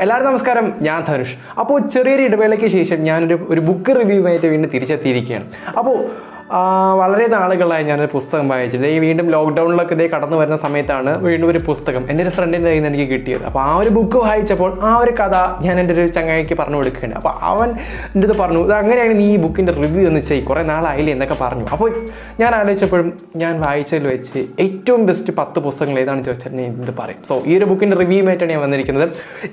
എല്ലാവരും നമസ്കാരം. ഞാൻ ധനുഷ്. അപ്പോൾ ചെറിയൊരു ഇടവേളയ്ക്ക് ശേഷം ഞാനൊരു ഒരു ബുക്ക് റിവ്യൂവായിട്ട് വീണ്ടും തിരിച്ചെത്തിയിരിക്കുകയാണ്. അപ്പോൾ വളരെ നാളുകളായി ഞാനൊരു പുസ്തകം വായിച്ചത് ഈ വീണ്ടും ലോക്ക്ഡൗണിലൊക്കെ ഇതേ കടന്നു വരുന്ന സമയത്താണ് വീണ്ടും ഒരു പുസ്തകം എന്റെ ഒരു ഫ്രണ്ടിന്റെ കയ്യിൽ നിന്ന് എനിക്ക് കിട്ടിയത്. അപ്പോൾ ആ ഒരു ബുക്ക് വായിച്ചപ്പോൾ ആ ഒരു കഥ ഞാൻ എന്റെ ഒരു ചങ്ങായിക്ക് പറഞ്ഞു കൊടുക്കുകയാണ് അപ്പോൾ അവൻ എന്റെ ഇത് പറഞ്ഞു ഇത് അങ്ങനെയാണ് നീ ഈ ബുക്കിന്റെ റിവ്യൂ എന്ന് ചെയ്യും. കുറേ നാളായില്ലേ എന്നൊക്കെ പറഞ്ഞു. അപ്പോൾ ഞാൻ ആലോചിച്ചപ്പോഴും ഞാൻ വായിച്ചതിൽ വെച്ച് ഏറ്റവും ബെസ്റ്റ് പത്ത് പുസ്തകങ്ങൾ ഏതാണെന്ന് ചോദിച്ചാൽ ഞാൻ ഇത് പറയും. സോ ഈ ഒരു ബുക്കിന്റെ റിവ്യൂമായിട്ടാണ് ഞാൻ വന്നിരിക്കുന്നത്.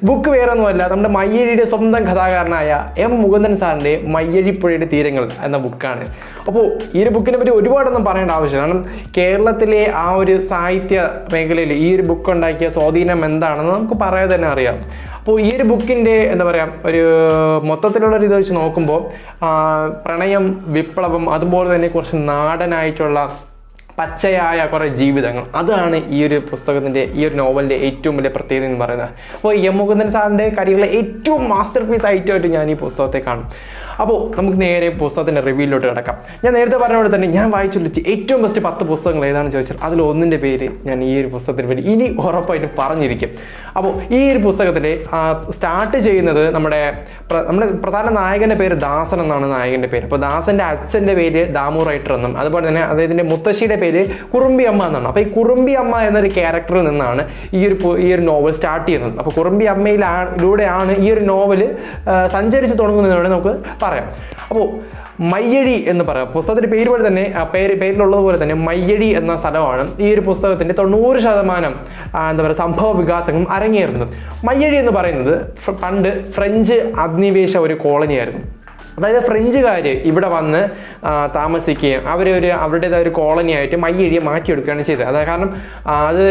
ബുക്ക് വേറെ ഒന്നുമല്ല നമ്മുടെ മയ്യഴിയുടെ സ്വന്തം കഥാകാരനായ എം മുകുന്ദൻ സാറിന്റെ മയ്യഴിപ്പുഴയുടെ തീരങ്ങൾ എന്ന ബുക്കാണ് അപ്പോൾ ഈ ഒരു ബുക്കിനെ പറ്റി ഒരുപാടൊന്നും പറയേണ്ട ആവശ്യമില്ല. കാരണം കേരളത്തിലെ ആ ഒരു സാഹിത്യ മേഖലയിൽ ഈ ഒരു ബുക്ക് ഉണ്ടാക്കിയ സ്വാധീനം എന്താണെന്ന് നമുക്ക് പറയാതെ തന്നെ അറിയാം. അപ്പോൾ ഈ ഒരു ബുക്കിന്റെ എന്താ പറയുക ഒരു മൊത്തത്തിലുള്ള ഒരു ഇത് വെച്ച് നോക്കുമ്പോൾ പ്രണയം വിപ്ലവം അതുപോലെ തന്നെ കുറച്ച് നാടനായിട്ടുള്ള പച്ചയായ കുറേ ജീവിതങ്ങൾ. അതാണ് ഈ ഒരു പുസ്തകത്തിന്റെ ഈ ഒരു നോവലിന്റെ ഏറ്റവും വലിയ പ്രത്യേകത എന്ന് പറയുന്നത്. അപ്പോൾ എം മുകുന്ദൻ സാറിന്റെ കരിയറിലെ ഏറ്റവും മാസ്റ്റർ പീസ് ആയിട്ടായിട്ട് ഞാൻ ഈ പുസ്തകത്തെ കാണും. അപ്പോൾ നമുക്ക് നേരെ പുസ്തകത്തിന്റെ റിവ്യൂയിലോട്ട് കിടക്കാം. ഞാൻ നേരത്തെ പറഞ്ഞ പോലെ തന്നെ ഞാൻ വായിച്ചു വായിച്ചുള്ള ഏറ്റവും ബെസ്റ്റ് പത്ത് പുസ്തകങ്ങൾ ഏതാണെന്ന് ചോദിച്ചാൽ അതിൽ ഒന്നിന്റെ പേര് ഞാൻ ഈ ഒരു പുസ്തകത്തിന് പേര് ഇനി ഉറപ്പായിട്ടും പറഞ്ഞിരിക്കും. അപ്പോൾ ഈ ഒരു പുസ്തകത്തിൽ സ്റ്റാർട്ട് ചെയ്യുന്നത് നമ്മുടെ നമ്മുടെ പ്രധാന നായകന്റെ പേര് ദാസൻ എന്നാണ് നായകന്റെ പേര്. അപ്പോൾ ദാസന്റെ അച്ഛന്റെ പേര് ദാമു റൈറ്റർ എന്നും അതുപോലെ തന്നെ അദ്ദേഹത്തിന്റെ മുത്തശ്ശിയുടെ പേര് കുറുമ്പി അമ്മ എന്നാണ്. അപ്പോൾ ഈ കുറുമ്പി അമ്മ എന്നൊരു ക്യാരക്ടറിൽ നിന്നാണ് ഈ ഒരു ഈ ഒരു നോവൽ സ്റ്റാർട്ട് ചെയ്യുന്നത്. അപ്പോൾ കുറുമ്പി അമ്മയിലൂടെയാണ് ഈ ഒരു നോവൽ സഞ്ചരിച്ച് തുടങ്ങുന്നതിനോട് നമുക്ക് പറയാം. അപ്പോൾ മയ്യഴി എന്ന് പറയാം. പുസ്തകത്തിന്റെ പേര് പോലെ തന്നെ പേര് പേരിലുള്ളതുപോലെ തന്നെ മയ്യഴി എന്ന സ്ഥലമാണ് ഈ ഒരു പുസ്തകത്തിന്റെ തൊണ്ണൂറ് ശതമാനം എന്താ പറയുക സംഭവ വികാസങ്ങളും അരങ്ങേറുന്നത്. മയ്യഴി എന്ന് പറയുന്നത് പണ്ട് ഫ്രഞ്ച് അധിനിവേശ ഒരു കോളനിയായിരുന്നു. അതായത് ഫ്രഞ്ചുകാർ ഇവിടെ വന്ന് താമസിക്കുകയും താമസിക്കുകയും അവരൊരു അവരുടേതായ ഒരു കോളനിയായിട്ട് മയ്യഴിയെ മാറ്റിയെടുക്കുകയാണ് ചെയ്തത്. അതായത് കാരണം അത്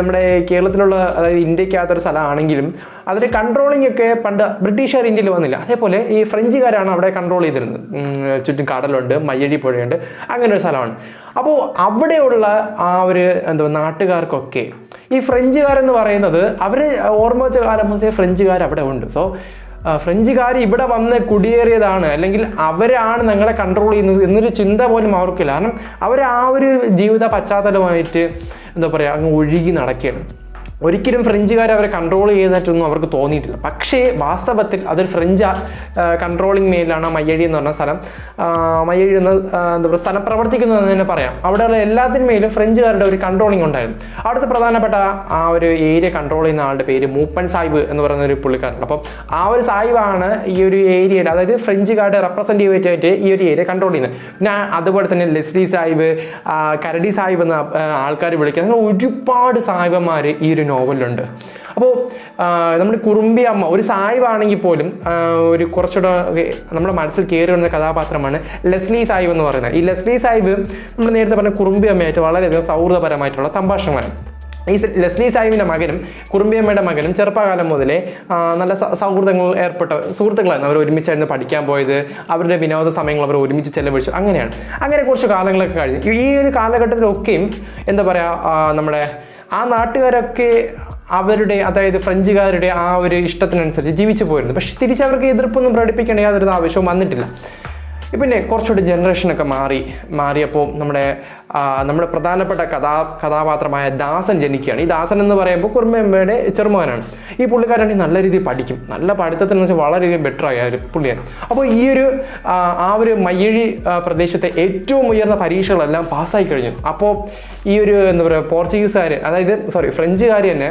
നമ്മുടെ കേരളത്തിലുള്ള അതായത് ഇന്ത്യക്കകത്തൊരു സ്ഥലമാണെങ്കിലും അതിന്റെ കൺട്രോളിംഗ് ഒക്കെ പണ്ട് ബ്രിട്ടീഷുകാർ ഇന്ത്യയിൽ വന്നില്ല. അതേപോലെ ഈ ഫ്രഞ്ചുകാരാണ് അവിടെ കൺട്രോൾ ചെയ്തിരുന്നത്. ചുറ്റും കടലുണ്ട് മയ്യഴി പുഴയുണ്ട് അങ്ങനെ ഒരു സ്ഥലമാണ്. അപ്പോൾ അവിടെയുള്ള ആ ഒരു എന്താ നാട്ടുകാർക്കൊക്കെ ഈ ഫ്രഞ്ചുകാരെന്ന് പറയുന്നത് അവർ ഓർമ്മ വെച്ച കാലം മുതലേ ഫ്രഞ്ചുകാർ അവിടെ ഉണ്ട്. സോ ഫ്രഞ്ചുകാർ ഇവിടെ വന്ന് കുടിയേറിയതാണ്. അല്ലെങ്കിൽ അവരാണ് ഞങ്ങളെ കൺട്രോൾ ചെയ്യുന്നത് എന്നൊരു ചിന്ത പോലും അവർക്കില്ല. കാരണം അവർ ആ ഒരു ജീവിത പശ്ചാത്തലമായിട്ട് എന്താ പറയുക അങ്ങ് ഒഴുകി നടക്കുകയാണ്. ഒരിക്കലും ഫ്രഞ്ചുകാർ അവരെ കൺട്രോൾ ചെയ്യുന്നതായിട്ടൊന്നും അവർക്ക് തോന്നിയിട്ടില്ല. പക്ഷേ വാസ്തവത്തിൽ അതൊരു ഫ്രഞ്ച് കൺട്രോളിങ് മേലാണ് മയ്യഴി എന്ന് പറഞ്ഞ സ്ഥലം. മയ്യഴി എന്ന എന്താ പറയുക സ്ഥലം പ്രവർത്തിക്കുന്നു എന്ന് തന്നെ പറയാം. അവിടെയുള്ള എല്ലാത്തിനും മേലും ഫ്രഞ്ചുകാരുടെ ഒരു കൺട്രോളിങ് ഉണ്ടായിരുന്നു. അവിടുത്തെ പ്രധാനപ്പെട്ട ആ ഒരു ഏരിയ കൺട്രോൾ ചെയ്യുന്ന ആളുടെ പേര് മൂപ്പൻ സാഹിബ് എന്ന് പറയുന്ന ഒരു പുള്ളിക്കാരുണ്ട്. അപ്പം ആ ഒരു സാഹിബാണ് ഈ ഒരു ഏരിയയിൽ അതായത് ഫ്രഞ്ചുകാരുടെ റെപ്രസെന്റേറ്റീവ് ആയിട്ട് ഈ ഒരു ഏരിയ കൺട്രോൾ ചെയ്യുന്നത്. പിന്നെ അതുപോലെ തന്നെ ലെസ്ലി സാഹിബ് കരടി സാഹിബ് എന്ന ആൾക്കാർ വിളിക്കുക അങ്ങനെ ഒരുപാട് സാഹിബന്മാർ ഈ ഒരു നോവലിലുണ്ട് അപ്പോൾ നമ്മുടെ കുറുമ്പി അമ്മ ഒരു സായിവാണെങ്കിൽ പോലും ഒരു കുറച്ചുകൂടെ നമ്മുടെ മനസ്സിൽ കയറി വരുന്ന കഥാപാത്രമാണ് ലെസ്ലി സാഹിബ് എന്ന് പറയുന്നത്. ഈ ലെസ്ലി സാഹിബ് നമ്മൾ നേരത്തെ പറഞ്ഞ കുറുമ്പി അമ്മയായിട്ട് വളരെയധികം സൗഹൃദപരമായിട്ടുള്ള സംഭാഷണമാണ് ഈ ലസ്ലി സാഹിബിന്റെ മകനും കുറുമ്പിയമ്മയുടെ മകനും ചെറുപ്പകാലം മുതലേ നല്ല സൗഹൃദങ്ങൾ ഏർപ്പെട്ട സുഹൃത്തുക്കളായിരുന്നു അവർ ഒരുമിച്ചായിരുന്നു പഠിക്കാൻ പോയത്. അവരുടെ വിനോദ സമയങ്ങൾ അവർ ഒരുമിച്ച് ചെലവഴിച്ചു. അങ്ങനെയാണ്. അങ്ങനെ കുറച്ച് കാലങ്ങളൊക്കെ കഴിഞ്ഞു. ഈ ഒരു കാലഘട്ടത്തിലൊക്കെയും എന്താ പറയുക നമ്മുടെ ആ നാട്ടുകാരൊക്കെ അവരുടെ അതായത് ഫ്രഞ്ചുകാരുടെ ആ ഒരു ഇഷ്ടത്തിനനുസരിച്ച് ജീവിച്ചു പോയിരുന്നു. പക്ഷെ തിരിച്ചവർക്ക് എതിർപ്പൊന്നും പ്രകടിപ്പിക്കേണ്ട യാതൊരു ആവശ്യവും വന്നിട്ടില്ല. പിന്നെ കുറച്ചുകൂടി ജനറേഷനൊക്കെ മാറി മാറിയപ്പോൾ നമ്മുടെ നമ്മുടെ പ്രധാനപ്പെട്ട കഥാ കഥാപാത്രമായ ദാസൻ ജനിക്കുകയാണ്. ഈ ദാസൻ എന്ന് പറയുമ്പോൾ കുറുമ്പയമ്മയുടെ ചെറുമകനാണ്. ഈ പുള്ളിക്കാരാണെങ്കിൽ നല്ല രീതിയിൽ പഠിക്കും. നല്ല പഠിത്തത്തിന് വെച്ചാൽ വളരെയധികം ബെറ്റർ ആയ ഒരു പുള്ളിയാണ്. അപ്പോൾ ഈ ഒരു ആ, ഒരു മയ്യഴി പ്രദേശത്തെ ഏറ്റവും ഉയർന്ന പരീക്ഷകളെല്ലാം പാസ്സായി കഴിഞ്ഞു. അപ്പോൾ ഈ ഒരു എന്താ പറയുക പോർച്ചുഗീസുകാർ അതായത് സോറി ഫ്രഞ്ചുകാർ തന്നെ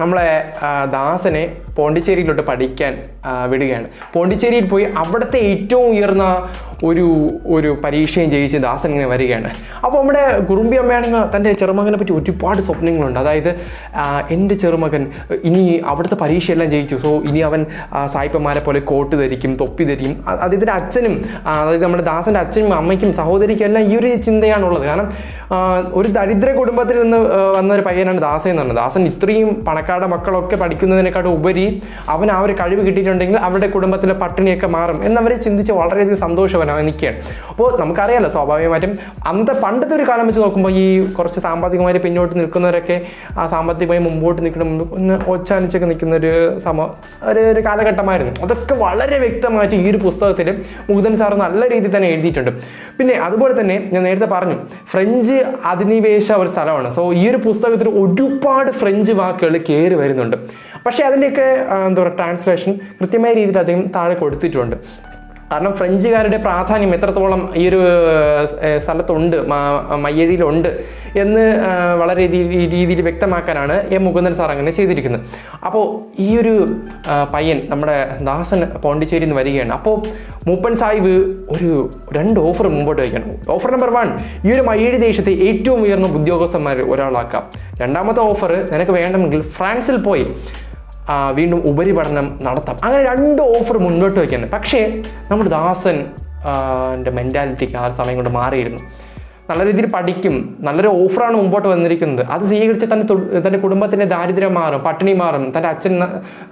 നമ്മളെ ദാസനെ പോണ്ടിച്ചേരിയിലോട്ട് പഠിക്കാൻ വിടുകയാണ്. പോണ്ടിച്ചേരിയിൽ പോയി അവിടുത്തെ ഏറ്റവും ഉയർന്ന ഒരു ഒരു പരീക്ഷയും ജയിച്ച് ദാസൻ ഇങ്ങനെ വരികയാണ്. അപ്പോൾ നമ്മുടെ കുറുമ്പി അമ്മയാണെങ്കിൽ തന്റെ ചെറുമകനെ പറ്റി ഒരുപാട് സ്വപ്നങ്ങളുണ്ട്. അതായത് എന്റെ ചെറുമകൻ ഇനി അവിടുത്തെ പരീക്ഷയെല്ലാം ജയിച്ചു. സോ ഇനി അവൻ സായിപ്പന്മാരെ പോലെ കോട്ട് ധരിക്കും തൊപ്പി ധരിക്കും. അദ്ദേഹത്തിന്റെ അച്ഛനും അതായത് നമ്മുടെ ദാസന്റെ അച്ഛനും അമ്മയ്ക്കും സഹോദരിക്കും എല്ലാം ഈ ഒരു ചിന്തയാണുള്ളത്. കാരണം ഒരു ദരിദ്ര കുടുംബത്തിൽ നിന്ന് വന്ന ഒരു പയ്യനാണ് ദാസൻ എന്ന് പറഞ്ഞത്. ദാസൻ ഇത്രയും പണക്കാരുടെ മക്കളൊക്കെ പഠിക്കുന്നതിനെക്കാട്ടും ഉപരി അവൻ ആ ഒരു കഴിവ് കിട്ടിയിട്ടുണ്ടെങ്കിൽ അവരുടെ കുടുംബത്തിലെ പട്ടിണിയൊക്കെ മാറും എന്നവരെ ചിന്തിച്ച് വളരെയധികം സന്തോഷവനാണ് നിൽക്കുകയാണ്. അപ്പോൾ നമുക്കറിയാലോ സ്വാഭാവികമായിട്ടും അന്നത്തെ പണ്ടത്തെ ഒരു കാലം വെച്ച് നോക്കുമ്പോൾ ഈ കുറച്ച് സാമ്പത്തികമായി പിന്നോട്ട് നിൽക്കുന്നവരൊക്കെ ആ സാമ്പത്തികമായി മുമ്പോട്ട് നിൽക്കുന്ന ഒന്ന് ഒച്ചാനിച്ചൊക്കെ നിൽക്കുന്ന ഒരു സമ ഒരു ഒരു കാലഘട്ടമായിരുന്നു. അതൊക്കെ വളരെ വ്യക്തമായിട്ട് ഈ ഒരു പുസ്തകത്തിൽ മുകുന്ദൻ സാർ നല്ല രീതിയിൽ തന്നെ എഴുതിയിട്ടുണ്ട്. പിന്നെ അതുപോലെ തന്നെ ഞാൻ നേരത്തെ പറഞ്ഞു ഫ്രഞ്ച് അധിനിവേശ ഒരു സ്ഥലമാണ്. സോ ഈ ഒരു പുസ്തകത്തിൽ ഒരുപാട് ഫ്രഞ്ച് വാക്കുകൾ കയറി വരുന്നുണ്ട്. പക്ഷേ അതിന്റെയൊക്കെ എന്താ പറയുക ട്രാൻസ്ലേഷൻ കൃത്യമായ രീതിയിൽ അദ്ദേഹം താഴെ കൊടുത്തിട്ടുണ്ട്. കാരണം ഫ്രഞ്ചുകാരുടെ പ്രാധാന്യം എത്രത്തോളം ഈ ഒരു സ്ഥലത്തുണ്ട് മയ്യഴിയിലുണ്ട് എന്ന് വളരെ രീതിയിൽ വ്യക്തമാക്കാനാണ് എം. മുകുന്ദൻ സാർ അങ്ങനെ ചെയ്തിരിക്കുന്നത്. അപ്പോൾ ഈ ഒരു പയ്യൻ നമ്മുടെ ദാസൻ പോണ്ടിച്ചേരിയിൽ നിന്ന് വരികയാണ്. അപ്പോൾ മൂപ്പൻ സാഹിബ് ഒരു രണ്ട് ഓഫർ മുമ്പോട്ട് വയ്ക്കണം. ഓഫർ നമ്പർ വൺ ഈ ഒരു മയ്യഴി ദേശത്തെ ഏറ്റവും ഉയർന്ന ഉദ്യോഗസ്ഥന്മാർ ഒരാളാക്കാം. രണ്ടാമത്തെ ഓഫർ നിനക്ക് വേണമെങ്കിൽ ഫ്രാൻസിൽ പോയി. വീണ്ടും ഉപരിപഠനം നടത്താം. അങ്ങനെ രണ്ട് ഓഫർ മുന്നോട്ട് വയ്ക്കുകയാണ് പക്ഷേ നമ്മുടെ ദാസൻ എന്റെ മെന്റാലിറ്റിക്ക് ആ സമയം കൊണ്ട് മാറിയിരുന്നു. നല്ല രീതിയിൽ പഠിക്കും. നല്ലൊരു ഓഫറാണ് മുമ്പോട്ട് വന്നിരിക്കുന്നത്. അത് സ്വീകരിച്ച് തന്റെ തന്റെ കുടുംബത്തിന്റെ ദാരിദ്ര്യം മാറും പട്ടിണി മാറും. തന്റെ അച്ഛൻ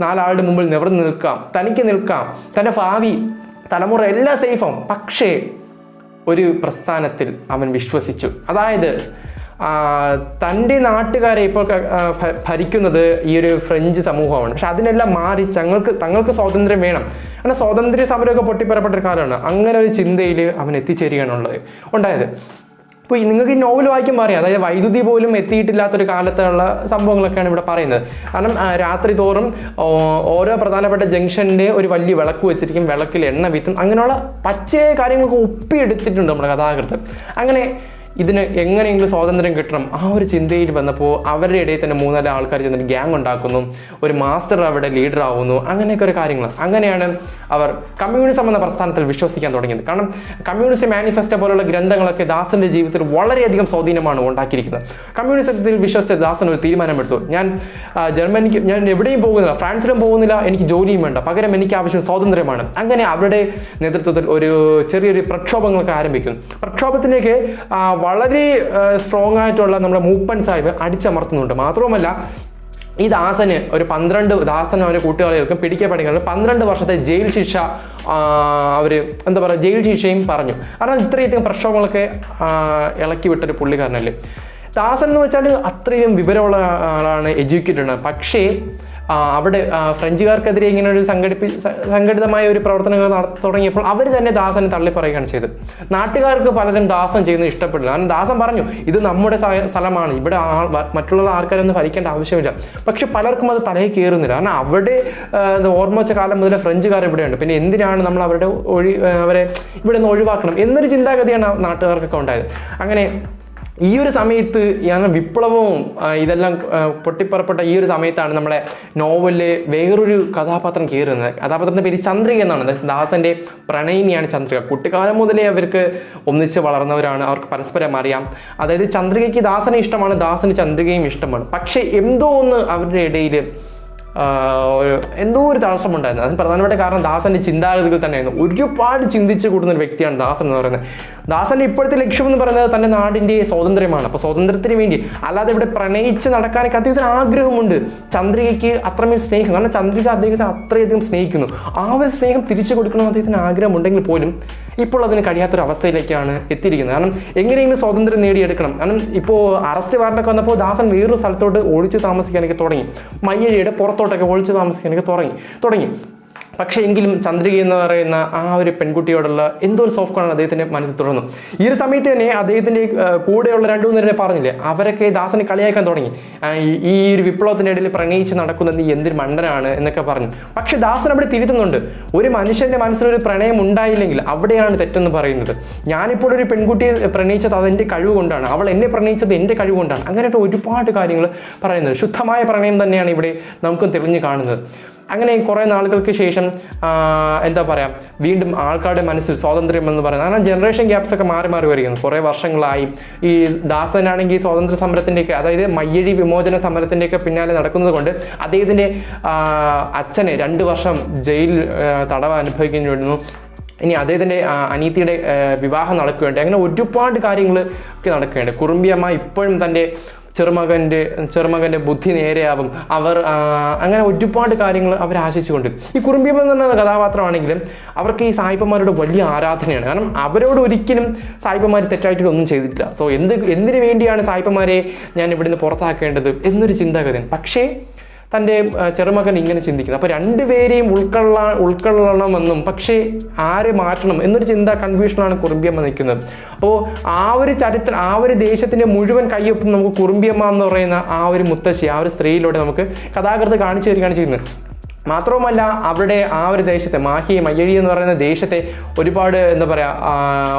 നാലാളുടെ മുമ്പിൽ നിവർന്ന് നിൽക്കാം. തനിക്ക് നിൽക്കാം. തന്റെ ഭാവി തലമുറ എല്ലാം സേഫാവും പക്ഷേ ഒരു പ്രസ്ഥാനത്തിൽ അവൻ വിശ്വസിച്ചു. അതായത് തന്റെ നാട്ടുകാരെ ഇപ്പോൾ ഭരിക്കുന്നത് ഈ ഒരു ഫ്രഞ്ച് സമൂഹമാണ്. പക്ഷെ അതിനെല്ലാം മാറി തങ്ങൾക്ക് തങ്ങൾക്ക് സ്വാതന്ത്ര്യം വേണം. കാരണം സ്വാതന്ത്ര്യ സമരമൊക്കെ പൊട്ടിപ്പറപ്പെട്ട ഒരു കാലമാണ്. അങ്ങനെ ഒരു ചിന്തയിൽ അവൻ എത്തിച്ചേരുകയാണുള്ളത്. ഉണ്ടായത്. അപ്പോൾ ഈ നിങ്ങൾക്ക് ഈ നോവൽ വായിക്കുമ്പോൾ അറിയാം അതായത് വൈദ്യുതി പോലും എത്തിയിട്ടില്ലാത്തൊരു കാലത്തുള്ള സംഭവങ്ങളൊക്കെയാണ് ഇവിടെ പറയുന്നത്. കാരണം രാത്രി തോറും ഓരോ പ്രധാനപ്പെട്ട ജംഗ്ഷന്റെ ഒരു വലിയ വിളക്ക് വെച്ചിരിക്കും. വിളക്കിൽ എണ്ണ വിത്തും. അങ്ങനെയുള്ള പച്ചയായ കാര്യങ്ങളൊക്കെ ഒപ്പിയെടുത്തിട്ടുണ്ട് നമ്മുടെ കഥാകൃത്ത് അങ്ങനെ ഇതിന് എങ്ങനെയെങ്കിലും സ്വാതന്ത്ര്യം കിട്ടണം. ആ ഒരു ചിന്തയിൽ വന്നപ്പോൾ അവരുടെ ഇടയിൽ തന്നെ മൂന്നാൽ ആൾക്കാർ ചെന്നിട്ട് ഗ്യാങ് ഉണ്ടാക്കുന്നു. ഒരു മാസ്റ്റർ അവിടെ ലീഡർ ആവുന്നു. അങ്ങനെയൊക്കെ ഒരു കാര്യങ്ങൾ. അങ്ങനെയാണ് അവർ കമ്മ്യൂണിസം എന്ന പ്രസ്ഥാനത്തിൽ വിശ്വസിക്കാൻ തുടങ്ങിയത്. കാരണം കമ്മ്യൂണിസ്റ്റ് മാനിഫെസ്റ്റോ പോലുള്ള ഗ്രന്ഥങ്ങളൊക്കെ ദാസന്റെ ജീവിതത്തിൽ വളരെയധികം സ്വാധീനമാണ് ഉണ്ടാക്കിയിരിക്കുന്നത്. കമ്മ്യൂണിസത്തിൽ വിശ്വസിച്ച ദാസൻ ഒരു തീരുമാനമെടുത്തു. ഞാൻ ജർമ്മനിക്ക് ഞാൻ എവിടെയും പോകുന്നില്ല. ഫ്രാൻസിലും പോകുന്നില്ല. എനിക്ക് ജോലിയും വേണ്ട. പകരം എനിക്ക് ആവശ്യം സ്വാതന്ത്ര്യമാണ്. അങ്ങനെ അവരുടെ നേതൃത്വത്തിൽ ഒരു ചെറിയൊരു പ്രക്ഷോഭങ്ങളൊക്കെ ആരംഭിക്കുന്നു. പ്രക്ഷോഭത്തിലേക്ക് വളരെ സ്ട്രോങ് ആയിട്ടുള്ള നമ്മുടെ മൂപ്പൻ സാഹിബ് അടിച്ചമർത്തുന്നുണ്ട്. മാത്രവുമല്ല ഈ ദാസന് ഒരു പന്ത്രണ്ട് ദാസനും അവന്റെ കൂട്ടുകാരികൾക്കും പിടിക്കപ്പെടുകയാണ് പന്ത്രണ്ട് വർഷത്തെ ജയിൽ ശിക്ഷ അവർ എന്താ പറയുക ജയിൽ ശിക്ഷയും പറഞ്ഞു. കാരണം ഇത്രയധികം പ്രക്ഷോഭങ്ങളൊക്കെ ഇളക്കി വിട്ടൊരു പുള്ളിക്കാരനല്ലേ. ദാസൻ എന്ന് വെച്ചാൽ അത്രയും വിവരമുള്ള ആളാണ് എഡ്യൂക്കേറ്റഡ് പക്ഷേ അവിടെ ഫ്രഞ്ചുകാർക്കെതിരെ ഇങ്ങനെ ഒരു സംഘടിപ്പി സംഘടിതമായ ഒരു പ്രവർത്തനങ്ങൾ തുടങ്ങിയപ്പോൾ അവർ തന്നെ ദാസനെ തള്ളിപ്പറയുകയാണ് ചെയ്തത്. നാട്ടുകാർക്ക് പലരും ദാസം ചെയ്യുന്നത് ഇഷ്ടപ്പെടില്ല. കാരണം ദാസം പറഞ്ഞു ഇത് നമ്മുടെ സ്ഥലമാണ്. ഇവിടെ മറ്റുള്ള ആൾക്കാരൊന്നും ഭരിക്കേണ്ട ആവശ്യമില്ല. പക്ഷെ പലർക്കും അത് തലയിൽ കയറുന്നില്ല. കാരണം അവിടെ ഓർമ്മ വെച്ച കാലം മുതലേ ഫ്രഞ്ചുകാർ ഇവിടെയുണ്ട്. പിന്നെ എന്തിനാണ് നമ്മൾ അവരുടെ ഒഴി അവരെ ഇവിടെ നിന്ന് ഒഴിവാക്കണം എന്നൊരു ചിന്താഗതിയാണ് നാട്ടുകാർക്കൊക്കെ ഉണ്ടായത്. അങ്ങനെ ഈ ഒരു സമയത്ത് വിപ്ലവവും ഇതെല്ലാം പൊട്ടിപ്പുറപ്പെട്ട ഈ ഒരു സമയത്താണ് നമ്മുടെ നോവലിൽ വേറൊരു കഥാപാത്രം കയറുന്നത്. കഥാപാത്രത്തിന്റെ പേര് ചന്ദ്രിക എന്നാണ്. ദാസന്റെ പ്രണയിനിയാണ് ചന്ദ്രിക. കുട്ടിക്കാലം മുതലേ അവർക്ക് ഒന്നിച്ച് വളർന്നവരാണ്. അവർക്ക് പരസ്പരം അറിയാം. അതായത് ചന്ദ്രികയ്ക്ക് ദാസനെ ഇഷ്ടമാണ് ദാസന് ചന്ദ്രികയും ഇഷ്ടമാണ്. പക്ഷേ എന്തോ ഒന്ന് അവരുടെ ഇടയിൽ ഒരു എന്തോ ഒരു തടസ്സമുണ്ടായിരുന്നു. അതിന് പ്രധാനപ്പെട്ട കാരണം ദാസന്റെ ചിന്താഗതികൾ തന്നെയായിരുന്നു. ഒരുപാട് ചിന്തിച്ചു കൂടുന്ന ഒരു വ്യക്തിയാണ് ദാസൻ എന്ന് പറയുന്നത്. ദാസന്റെ ഇപ്പോഴത്തെ ലക്ഷ്യം എന്ന് പറയുന്നത് തന്റെ നാടിന്റെ സ്വാതന്ത്ര്യമാണ്. അപ്പോൾ സ്വാതന്ത്ര്യത്തിന് വേണ്ടി അല്ലാതെ ഇവിടെ പ്രണയിച്ച് നടക്കാനൊക്കെ അദ്ദേഹത്തിന് ആഗ്രഹമുണ്ട്. ചന്ദ്രികയ്ക്ക് അത്രമേൽ സ്നേഹം. കാരണം ചന്ദ്രിക അദ്ദേഹത്തെ അത്രയധികം സ്നേഹിക്കുന്നു. ആ ഒരു സ്നേഹം തിരിച്ചു കൊടുക്കണം അദ്ദേഹത്തിന് ആഗ്രഹമുണ്ടെങ്കിൽ പോലും ഇപ്പോൾ അതിന് കഴിയാത്തൊരു അവസ്ഥയിലേക്കാണ് എത്തിയിരിക്കുന്നത്. കാരണം എങ്ങനെയെങ്കിലും സ്വാതന്ത്ര്യം നേടിയെടുക്കണം. കാരണം ഇപ്പോൾ അറസ്റ്റ് വാറണ്ടൊക്കെ വന്നപ്പോൾ ദാസൻ വേറൊരു സ്ഥലത്തോട്ട് ഒളിച്ചു താമസിക്കാനൊക്കെ തുടങ്ങി. മയ്യഴിയുടെ പുറത്തോട്ടൊക്കെ ഒളിച്ച് താമസിക്കാനൊക്കെ തുടങ്ങി. തുടങ്ങി. പക്ഷേ എങ്കിലും ചന്ദ്രിക എന്ന് പറയുന്ന ആ ഒരു പെൺകുട്ടിയോടുള്ള എന്തോ ഒരു സോഫ്റ്റ് കോണാണ് അദ്ദേഹത്തിന്റെ മനസ്സിൽ തുടർന്നു. ഈ ഒരു സമയത്ത് തന്നെ അദ്ദേഹത്തിന്റെ കൂടെയുള്ള രണ്ടു മൂന്ന് പേരെ പറഞ്ഞില്ലേ അവരൊക്കെ ദാസനെ കളിയാക്കാൻ തുടങ്ങി. ഈ- ഒരു വിപ്ലവത്തിന്റെ ഇടയിൽ പ്രണയിച്ച് നടക്കുന്ന നീ എന്തൊരു മണ്ടനാണ് എന്നൊക്കെ പറഞ്ഞു. പക്ഷെ ദാസൻ അവിടെ തിരുത്തുന്നുണ്ട്. ഒരു മനുഷ്യന്റെ മനസ്സിലൊരു പ്രണയം ഉണ്ടായില്ലെങ്കിൽ അവിടെയാണ് തെറ്റെന്ന് പറയുന്നത്. ഞാനിപ്പോൾ ഒരു പെൺകുട്ടിയെ പ്രണയിച്ചത് അതെന്റെ കഴിവ് കൊണ്ടാണ്. അവൾ എന്നെ പ്രണയിച്ചത് എന്റെ കഴിവ് കൊണ്ടാണ്. അങ്ങനെയൊക്കെ ഒരുപാട് കാര്യങ്ങൾ പറയുന്നത് ശുദ്ധമായ പ്രണയം തന്നെയാണ് ഇവിടെ നമുക്ക് തെളിഞ്ഞു കാണുന്നത്. അങ്ങനെ കുറേ നാളുകൾക്ക് ശേഷം എന്താ പറയുക വീണ്ടും ആൾക്കാരുടെ മനസ്സിൽ സ്വാതന്ത്ര്യം എന്ന് പറയുന്നത് കാരണം ജനറേഷൻ ഗ്യാപ്സ് ഒക്കെ മാറി മാറി വരികയാണ്. കുറേ വർഷങ്ങളായി. ഈ ദാസനാണെങ്കിൽ സ്വാതന്ത്ര്യ സമരത്തിന്റെയൊക്കെ അതായത് മയ്യഴി വിമോചന സമരത്തിന്റെയൊക്കെ പിന്നാലെ നടക്കുന്നത് കൊണ്ട് അദ്ദേഹത്തിന്റെ അച്ഛനെ രണ്ട് വർഷം ജയിലിൽ തടവ് അനുഭവിക്കേണ്ടി വരുന്നു ഇനി അദ്ദേഹത്തിന്റെ അനീതിയുടെ വിവാഹം നടക്കുകയുണ്ട് അങ്ങനെ ഒരുപാട് കാര്യങ്ങൾ ഒക്കെ നടക്കുകയുണ്ട്. കുറുമ്പിയമ്മ ഇപ്പോഴും തന്റെ ചെറുമകന്റെ ചെറുമകന്റെ ബുദ്ധി നേരെയാവും. അവർ അങ്ങനെ ഒരുപാട് കാര്യങ്ങൾ അവർ ആശിച്ചുകൊണ്ട്. ഈ കുറുമ്പിയമ്മ എന്ന് പറയുന്ന കഥാപാത്രമാണെങ്കിലും അവർക്ക് ഈ സായിപ്പന്മാരുടെ വലിയ ആരാധനയാണ്. കാരണം അവരോട് ഒരിക്കലും സായിപ്പന്മാർ തെറ്റായിട്ടൊന്നും ചെയ്തിട്ടില്ല. സോ എന്ത് എന്തിനു വേണ്ടിയാണ് സായിപ്പന്മാരെ ഞാൻ ഇവിടുന്ന് പുറത്താക്കേണ്ടത് എന്നൊരു ചിന്താഗതിയാണ്. പക്ഷേ തന്റെ ചെറുമകൻ ഇങ്ങനെ ചിന്തിക്കുന്നത് അപ്പോൾ രണ്ടുപേരെയും ഉൾക്കൊള്ളാ ഉൾക്കൊള്ളണമെന്നും പക്ഷേ ആരെ മാറ്റണം എന്നൊരു ചിന്ത കൺഫ്യൂഷനാണ് കുറുമ്പിയമ്മ നിൽക്കുന്നത്. അപ്പോൾ ആ ഒരു ചരിത്രം ആ ഒരു ദേശത്തിന്റെ മുഴുവൻ കയ്യൊപ്പം നമുക്ക് കുറുമ്പിയമ്മ എന്ന് പറയുന്ന ആ ഒരു മുത്തശ്ശി ആ ഒരു സ്ത്രീയിലൂടെ നമുക്ക് കഥാകൃത്ത് കാണിച്ചു തരികയാണ് ചെയ്യുന്നത്. മാത്രവുമല്ല അവരുടെ ആ ഒരു ദേശത്തെ മാഹി മയ്യഴി എന്ന് പറയുന്ന ദേശത്തെ ഒരുപാട് എന്താ പറയുക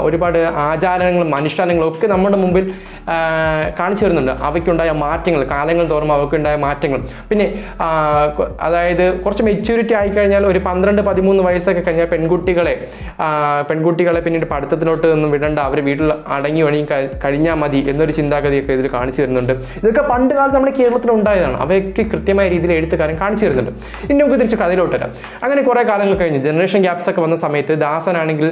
ഒരുപാട് ആചാരങ്ങളും അനുഷ്ഠാനങ്ങളും ഒക്കെ നമ്മുടെ മുമ്പിൽ കാണിച്ചു തരുന്നുണ്ട്. അവയ്ക്കുണ്ടായ മാറ്റങ്ങൾ കാലങ്ങൾ തോറും അവയ്ക്കുണ്ടായ മാറ്റങ്ങൾ. പിന്നെ അതായത് കുറച്ച് മെച്യൂരിറ്റി ആയിക്കഴിഞ്ഞാൽ ഒരു പന്ത്രണ്ട് പതിമൂന്ന് വയസ്സൊക്കെ കഴിഞ്ഞാൽ പെൺകുട്ടികളെ പെൺകുട്ടികളെ പിന്നീട് പഠിത്തത്തിലോട്ട് ഒന്നും വിടണ്ട അവർ വീട്ടിൽ അടങ്ങി ഒഴുകി കഴി- കഴിഞ്ഞാൽ മതി എന്നൊരു ചിന്താഗതിയൊക്കെ ഇതിൽ കാണിച്ചു തരുന്നുണ്ട്. ഇതൊക്കെ പണ്ട് കാലത്ത് നമ്മുടെ കേരളത്തിൽ ഉണ്ടായതാണ്. അവയൊക്കെ കൃത്യമായ രീതിയിൽ എഴുത്തുകാരൻ കാണിച്ചു തരുന്നുണ്ട്. ഇനി നമുക്ക് തിരിച്ച് കഥയിലോട്ട് വരാം. അങ്ങനെ കുറേ കാലങ്ങൾ കഴിഞ്ഞ് ജനറേഷൻ ഗ്യാപ്സ് ഒക്കെ വന്ന സമയത്ത് ദാസനാണെങ്കിൽ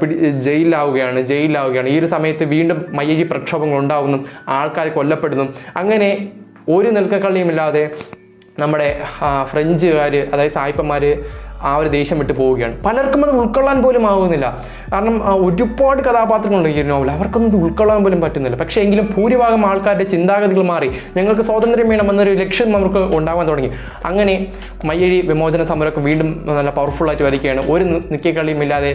പിടി ജയിലിലാവുകയാണ് ജയിലിലാവുകയാണ്. ഈ ഒരു സമയത്ത് വീണ്ടും മയ്യഴി പ്രക്ഷോഭങ്ങൾ ഉണ്ടാവുന്നു ആൾക്കാർ കൊല്ലപ്പെടുന്നു. അങ്ങനെ ഒരു നിൽക്കക്കള്ളിയുമില്ലാതെ നമ്മുടെ ഫ്രഞ്ചുകാർ അതായത് സായിപ്പന്മാർ ആ ഒരു ദേഷ്യം വിട്ട് പോവുകയാണ്. പലർക്കും അത് ഉൾക്കൊള്ളാൻ പോലും ആവുന്നില്ല. കാരണം ഒരുപാട് കഥാപാത്രങ്ങളുണ്ട് ഈ നോവൽ അവർക്കൊന്നും ഉൾക്കൊള്ളാൻ പോലും പറ്റുന്നില്ല. പക്ഷേ എങ്കിലും ഭൂരിഭാഗം ആൾക്കാരുടെ ചിന്താഗതികൾ മാറി. ഞങ്ങൾക്ക് സ്വാതന്ത്ര്യം വേണം എന്നൊരു ലക്ഷ്യം നമുക്ക് ഉണ്ടാകാൻ തുടങ്ങി. അങ്ങനെ മയ്യഴി വിമോചന സമരമൊക്കെ വീണ്ടും നല്ല പവർഫുള്ളായിട്ട് വരികയാണ്. ഒരു നിൽക്കക്കളിയും ഇല്ലാതെ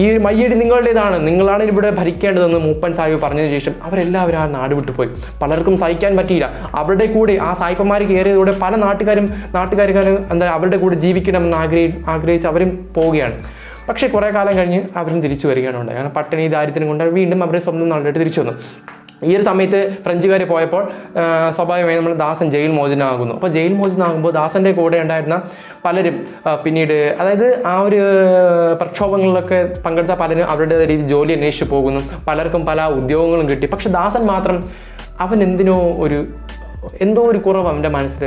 ഈ ഒരു മയ്യഴി നിങ്ങളുടേതാണ്. നിങ്ങളാണ് ഇവിടെ ഭരിക്കേണ്ടതെന്ന് മൂപ്പൻ സാഹിബ് പറഞ്ഞതിന് ശേഷം അവരെല്ലാവരും ആ നാട് വിട്ടുപോയി പലർക്കും സഹിക്കാൻ പറ്റിയില്ല. അവരുടെ കൂടെ ആ സായിപ്പന്മാർ കയറിയതോടെ പല നാട്ടുകാരും നാട്ടുകാരും എന്താ അവരുടെ കൂടെ ജീവിക്കണമെന്ന് ആഗ്രഹി ആഗ്രഹിച്ച് അവരും പോവുകയാണ്. പക്ഷേ കുറേ കാലം കഴിഞ്ഞ് അവരും തിരിച്ചു വരികയാണ് ഉണ്ടായത് കാരണം പട്ടിണി ദാരിദ്ര്യം കൊണ്ട് വീണ്ടും അവരെ സ്വന്തം നാട്ടിലോട്ട് തിരിച്ചു വന്നു. ഈ ഒരു സമയത്ത് ഫ്രഞ്ചുകാർ പോയപ്പോൾ സ്വാഭാവികമായി സ്വാഭാവികമായും നമ്മൾ ദാസൻ ജയിൽ മോചനമാകുന്നു അപ്പോൾ ജയിൽ മോചനമാകുമ്പോൾ ദാസന്റെ കൂടെ ഉണ്ടായിരുന്ന പലരും പിന്നീട് അതായത് ആ ഒരു പ്രക്ഷോഭങ്ങളിലൊക്കെ പങ്കെടുത്ത പലരും അവരുടെ രീതി ജോലി അന്വേഷിച്ച് പോകുന്നു. പലർക്കും പല ഉദ്യോഗങ്ങളും കിട്ടി. പക്ഷെ ദാസൻ മാത്രം അവൻ എന്തിനോ ഒരു എന്തോ ഒരു കുറവ് അവന്റെ മനസ്സിൽ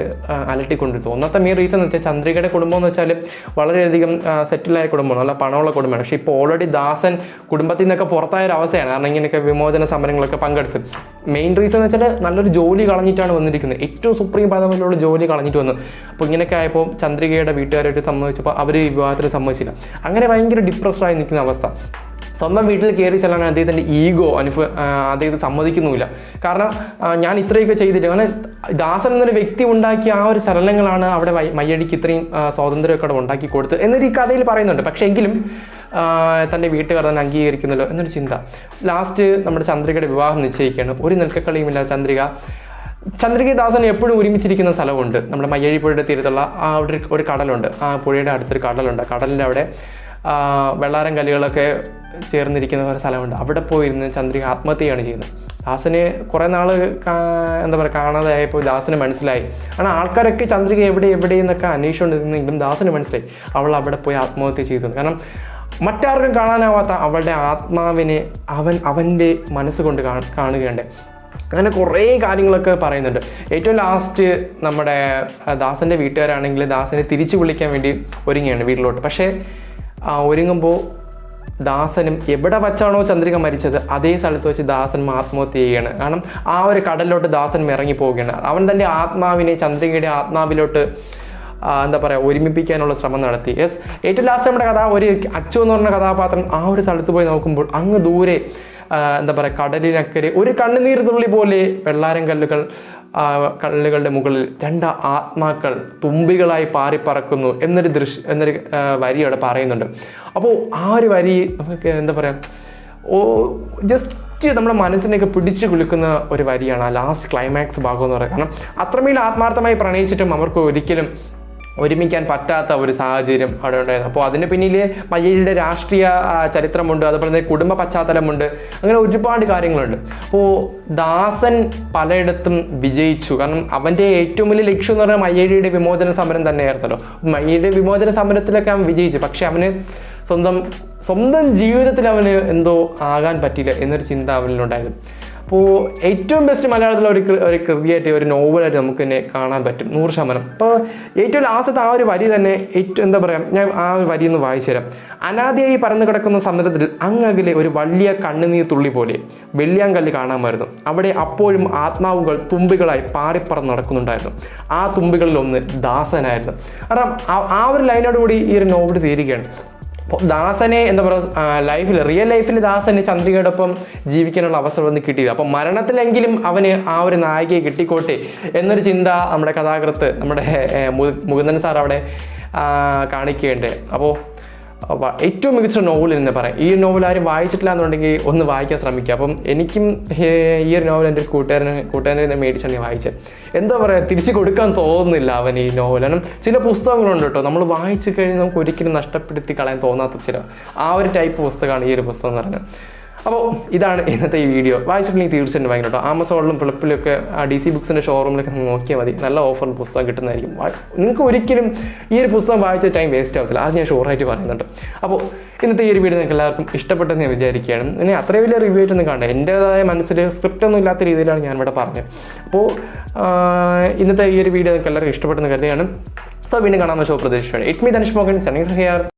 അലട്ടിക്കൊണ്ട് ഒന്നത്തെ മെയിൻ റീസൺ എന്ന് വെച്ചാൽ ചന്ദ്രികയുടെ കുടുംബം എന്ന് വെച്ചാൽ വളരെയധികം സെറ്റിലായ കുടുംബമാണ് നല്ല പണമുള്ള കുടുംബമാണ്. പക്ഷേ ഇപ്പോൾ ഓൾറെഡി ദാസൻ കുടുംബത്തിൽ നിന്നൊക്കെ പുറത്തായ ഒരു അവസ്ഥയാണ്. കാരണം ഇങ്ങനെയൊക്കെ വിമോചന സമരങ്ങളൊക്കെ പങ്കെടുത്ത്. മെയിൻ റീസൺ എന്ന് വെച്ചാൽ നല്ലൊരു ജോലി കളഞ്ഞിട്ടാണ് വന്നിരിക്കുന്നത്. ഏറ്റവും സുപ്രീം പദമുള്ള ജോലി കളഞ്ഞിട്ട് വന്നു. അപ്പോൾ ഇങ്ങനെയൊക്കെ ആയപ്പോൾ ചന്ദ്രികയുടെ വീട്ടുകാരായിട്ട് സംബന്ധിച്ചപ്പോൾ അവർ ഈ വിവാഹത്തിന് സമ്മതിച്ചില്ല. അങ്ങനെ ഭയങ്കര ഡിപ്രസ്ഡായി നിൽക്കുന്ന അവസ്ഥ. സ്വന്തം വീട്ടിൽ കയറി ചെല്ലാൻ അദ്ദേഹത്തിന്റെ ഈഗോ അനുഭവ അദ്ദേഹത്തെ സമ്മതിക്കുന്നുമില്ല. കാരണം ഞാൻ ഇത്രയൊക്കെ ചെയ്തിട്ട് കാരണം ദാസൻ എന്നൊരു വ്യക്തി ഉണ്ടാക്കിയ ആ ഒരു ചലനങ്ങളാണ് അവിടെ മയ്യടിക്ക് ഇത്രയും സ്വാതന്ത്ര്യമൊക്കെ അവിടെ ഉണ്ടാക്കി കൊടുത്തത് എന്നൊരു ഈ കഥയിൽ പറയുന്നുണ്ട്. പക്ഷേ എങ്കിലും തന്റെ വീട്ടുകാർ തന്നെ അംഗീകരിക്കുന്നല്ലോ എന്നൊരു ചിന്ത. ലാസ്റ്റ് നമ്മുടെ ചന്ദ്രികയുടെ വിവാഹം നിശ്ചയിക്കുകയാണ്. ഒരു നിൽക്കക്കളിയുമില്ല ചന്ദ്രിക. ചന്ദ്രികദാസൻ എപ്പോഴും ഒരുമിച്ചിരിക്കുന്ന സ്ഥലമുണ്ട്. നമ്മുടെ മയ്യഴി പുഴയുടെ തീരത്തുള്ള ആ ഒരു- ഒരു കടലുണ്ട്. ആ പുഴയുടെ അടുത്തൊരു കടലുണ്ട്. കടലിന്റെ അവിടെ വെള്ളാരം കല്ലുകളൊക്കെ ചേർന്നിരിക്കുന്ന ഒരു സ്ഥലമുണ്ട്. അവിടെ പോയിരുന്ന് ചന്ദ്രിക ആത്മഹത്യയാണ് ചെയ്യുന്നത്. ദാസന് കുറേ നാൾ എന്താ പറയുക കാണാതായപ്പോൾ ദാസന് മനസ്സിലായി. കാരണം ആൾക്കാരൊക്കെ ചന്ദ്രിക എവിടെ എവിടെ എന്നൊക്കെ അന്വേഷിച്ചുകൊണ്ടിരുന്നെങ്കിലും ദാസന് മനസ്സിലായി. അവൾ അവിടെ പോയി ആത്മഹത്യ ചെയ്തു. കാരണം മറ്റാർക്കും കാണാനാവാത്ത അവളുടെ ആത്മാവിനെ അവൻ അവന്റെ മനസ്സുകൊണ്ട് കാണുകയുണ്ട് അങ്ങനെ കുറേ കാര്യങ്ങളൊക്കെ പറയുന്നുണ്ട്. ഏറ്റവും ലാസ്റ്റ് നമ്മുടെ ദാസന്റെ വീട്ടുകാരാണെങ്കിൽ ദാസനെ തിരിച്ചു വിളിക്കാൻ വേണ്ടി ഒരുങ്ങിയാണ് വീട്ടിലോട്ട്. പക്ഷേ ഒരുങ്ങുമ്പോൾ ദാസനും എവിടെ വച്ചാണോ ചന്ദ്രിക മരിച്ചത് അതേ സ്ഥലത്ത് വെച്ച് ദാസൻ ആത്മഹത്യ ചെയ്യുകയാണ് കാരണം ആ ഒരു കടലിലോട്ട് ദാസൻ ഇറങ്ങി പോവുകയാണ്. അവൻ തന്റെ ആത്മാവിനെ ചന്ദ്രികയുടെ ആത്മാവിലോട്ട് എന്താ പറയുക ഒരുമിപ്പിക്കാനുള്ള ശ്രമം നടത്തി. യെസ് ഏറ്റവും ലാസ്റ്റ് നമ്മുടെ കഥ ഒരു അച്ചു എന്ന് പറഞ്ഞ കഥാപാത്രം ആ ഒരു സ്ഥലത്ത് പോയി നോക്കുമ്പോൾ അങ്ങ് ദൂരെ എന്താ പറയുക കടലിനക്കരെ ഒരു കണ്ണുനീർ തുള്ളി പോലെ വെള്ളാരം കല്ലുകൾ കല്ലുകളുടെ മുകളിൽ രണ്ട് ആത്മാക്കൾ തുമ്പികളായി പാറിപ്പറക്കുന്നു എന്നൊരു ദൃശ്യ എന്നൊരു വരി അവിടെ പറയുന്നുണ്ട്. അപ്പോൾ ആ ഒരു വരി നമുക്ക് എന്താ പറയുക ഓ ജസ്റ്റ് നമ്മുടെ മനസ്സിനെയൊക്കെ പിടിച്ചു കുലുക്കുന്ന ഒരു വരിയാണ് ആ ലാസ്റ്റ് ക്ലൈമാക്സ് ഭാഗം എന്ന് പറയുന്നത്. കാരണം അത്രമേൽ ആത്മാർത്ഥമായി പ്രണയിച്ചിട്ടും അവർക്ക് ഒരിക്കലും ഒരുമിക്കാൻ പറ്റാത്ത ഒരു സാഹചര്യം അവിടെ ഉണ്ടായിരുന്നു. അപ്പോൾ അതിന് പിന്നിൽ മയ്യഴിയുടെ രാഷ്ട്രീയ ചരിത്രമുണ്ട് അതുപോലെ തന്നെ കുടുംബ പശ്ചാത്തലമുണ്ട് അങ്ങനെ ഒരുപാട് കാര്യങ്ങളുണ്ട്. അപ്പോൾ ദാസൻ പലയിടത്തും വിജയിച്ചു. കാരണം അവന്റെ ഏറ്റവും വലിയ ലക്ഷ്യം എന്ന് പറഞ്ഞാൽ മയ്യഴിയുടെ വിമോചന സമരം തന്നെയായിരുന്നല്ലോ. മയ്യഴിയുടെ വിമോചന സമരത്തിലൊക്കെ അവൻ വിജയിച്ചു. പക്ഷെ അവന് സ്വന്തം സ്വന്തം ജീവിതത്തിൽ അവന് എന്തോ ആകാൻ പറ്റില്ല എന്നൊരു ചിന്ത അവനിലുണ്ടായിരുന്നു. അപ്പോൾ ഏറ്റവും ബെസ്റ്റ് മലയാളത്തിലെ ഒരു ഒരു കൃതിയായിട്ട് ഒരു നോവലായിട്ട് നമുക്ക് തന്നെ കാണാൻ പറ്റും. നൂറ് ശതമാനം. അപ്പോൾ ഏറ്റവും ലാസ്റ്റത്തെ ആ ഒരു വരി തന്നെ ഏറ്റവും എന്താ പറയുക ഞാൻ ആ ഒരു വരി ഒന്ന് വായിച്ചു തരാം. അനാദിയായി പറന്നു കിടക്കുന്ന സമുദ്രത്തിൽ അങ്ങകലെ ഒരു വലിയ കണ്ണുനീർ തുള്ളി പോലെ വെള്ളിയാങ്കല്ല് കാണാമായിരുന്നു. അവിടെ അപ്പോഴും ആത്മാവുകൾ തുമ്പികളായി പാറിപ്പറന്ന് നടക്കുന്നുണ്ടായിരുന്നു. ആ തുമ്പികളിലൊന്ന് ദാസനായിരുന്നു. കാരണം ആ- ഒരു ലൈനോട് കൂടി ഈ ഒരു നോവൽ തീരുകയാണ്. ദാസനെ എന്താ പറയുക ലൈഫിൽ റിയൽ ലൈഫിൽ ദാസന് ചന്ദ്രികയോടൊപ്പം ജീവിക്കാനുള്ള അവസരം ഒന്ന് കിട്ടിയില്ല. അപ്പം മരണത്തിലെങ്കിലും അവന് ആ ഒരു നായികയെ കിട്ടിക്കോട്ടെ എന്നൊരു ചിന്ത നമ്മുടെ കഥാകൃത്ത് നമ്മുടെ മുകുന്ദൻ സാർ അവിടെ കാണിക്കുകയുണ്ട്. അപ്പോൾ ഏറ്റവും മികച്ച നോവൽ എന്ന് പറയാം. ഈ നോവൽ ആരും വായിച്ചിട്ടില്ല എന്നുണ്ടെങ്കിൽ ഒന്ന് വായിക്കാൻ ശ്രമിക്കുക. അപ്പം എനിക്കും ഈ ഒരു നോവൽ എന്റെ കൂട്ടുകാരന് കൂട്ടുകാരനെ നിന്ന് മേടിച്ചാണ് ഞാൻ വായിച്ചത്. എന്താ പറയുക തിരിച്ചു കൊടുക്കാൻ തോന്നുന്നില്ല അവൻ ഈ നോവൽ കാരണം ചില പുസ്തകങ്ങളുണ്ട് കേട്ടോ. നമ്മൾ വായിച്ചു കഴിഞ്ഞാൽ നമുക്ക് ഒരിക്കലും നഷ്ടപ്പെടുത്തി കളയാൻ തോന്നാത്ത ചില ആ ഒരു ടൈപ്പ് പുസ്തകമാണ് ഈ ഒരു പുസ്തകം എന്ന് പറയുന്നത്. അപ്പോൾ ഇതാണ് ഇന്നത്തെ ഈ വീഡിയോ. വായിച്ചിട്ടുണ്ടെങ്കിൽ തീർച്ചയായിട്ടും വാങ്ങിക്കും കേട്ടോ. ആമസോണിലും ഫ്ലിപ്പിലൊക്കെ ആ ഡി സി ബുക്സിന്റെ ഷോറൂമിലൊക്കെ നോക്കിയാൽ മതി. നല്ല ഓഫറിൽ പുസ്തകം കിട്ടുന്നതായിരിക്കും. നിങ്ങൾക്ക് ഒരിക്കലും ഈ ഒരു പുസ്തകം വായിച്ച ടൈം വേസ്റ്റ് ആവത്തില്ല. അത് ഞാൻ ഷുവറായിട്ട് പറയുന്നുണ്ട്. അപ്പോൾ ഇന്നത്തെ ഈ ഒരു വീഡിയോ നിങ്ങൾക്ക് എല്ലാവർക്കും ഇഷ്ടപ്പെട്ടെന്ന് ഞാൻ വിചാരിക്കുകയാണ്. ഇനി അത്രയും വലിയ റിവ്യൂ ആയിട്ടൊന്നും കാണണ്ട. എന്റേതായ മനസ്സിൽ സ്ക്രിപ്റ്റ് ഒന്നും ഇല്ലാത്ത രീതിയിലാണ് ഞാനിവിടെ പറഞ്ഞത്. അപ്പോൾ ഇന്നത്തെ ഈ ഒരു വീഡിയോ നിങ്ങൾക്ക് എല്ലാവർക്കും ഇഷ്ടപ്പെട്ടെന്ന് കരുതുകയാണ്. സോ വീണ്ടും കാണാമെന്ന ഷോ പ്രതീക്ഷയാണ് it me Dhanush Mohan Saneer here